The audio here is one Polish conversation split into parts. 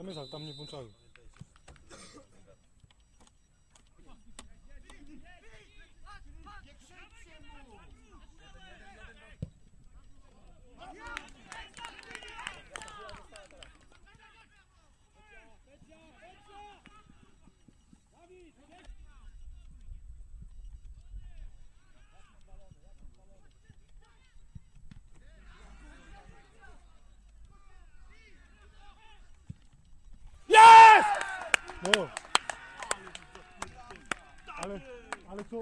Tam jest, ale tam nie włączają. No. Ale, ale co?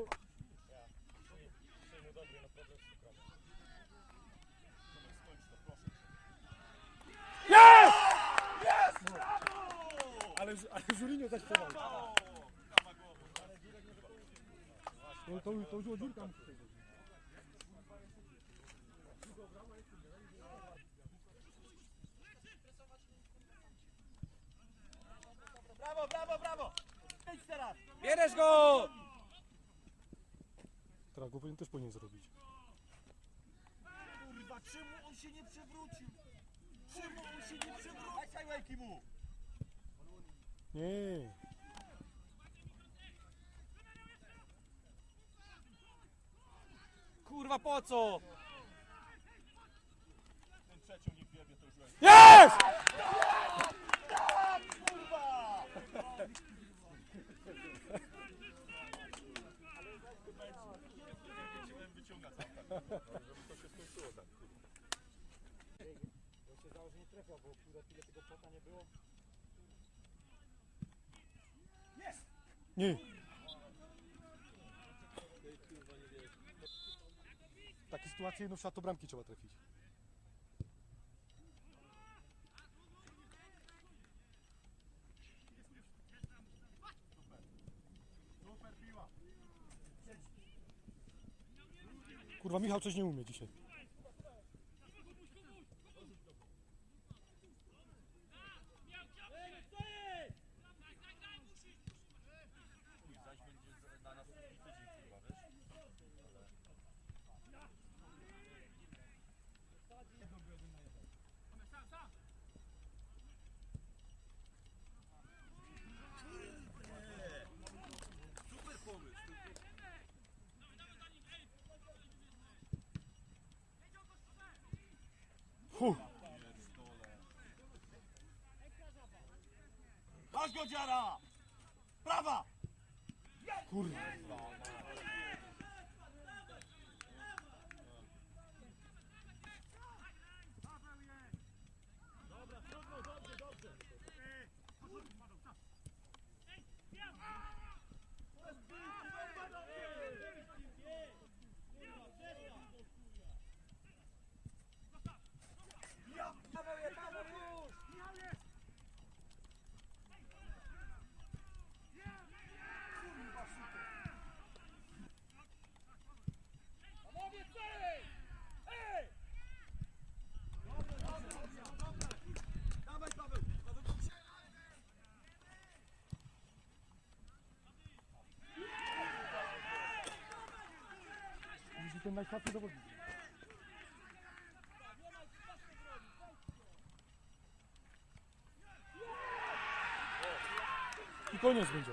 Jest! Jest! Ale, ale Żurinio zaśpiewał. To, to, to już dziurka musi Brawo, brawo, brawo! Idź teraz! Bierzesz go! Teraz go powinien też powinien zrobić. Kurwa, czemu on się nie przewrócił? Czemu on się nie przewrócił? Daj sajłajki mu! Nie. Kurwa po co? Ten trzecią nie wiebie, to już jest. Jest! Kurwa! Chciałem wyciągać tak. Żeby to się skończyło tak. Nie. W takiej sytuacji no trzeba to bramki trzeba trafić. Kurwa Michał coś nie umie dzisiaj. Fu. Masz go dziara! Prawa! Kurwa. Ten najsłabszy zawodnik. I koniec będzie.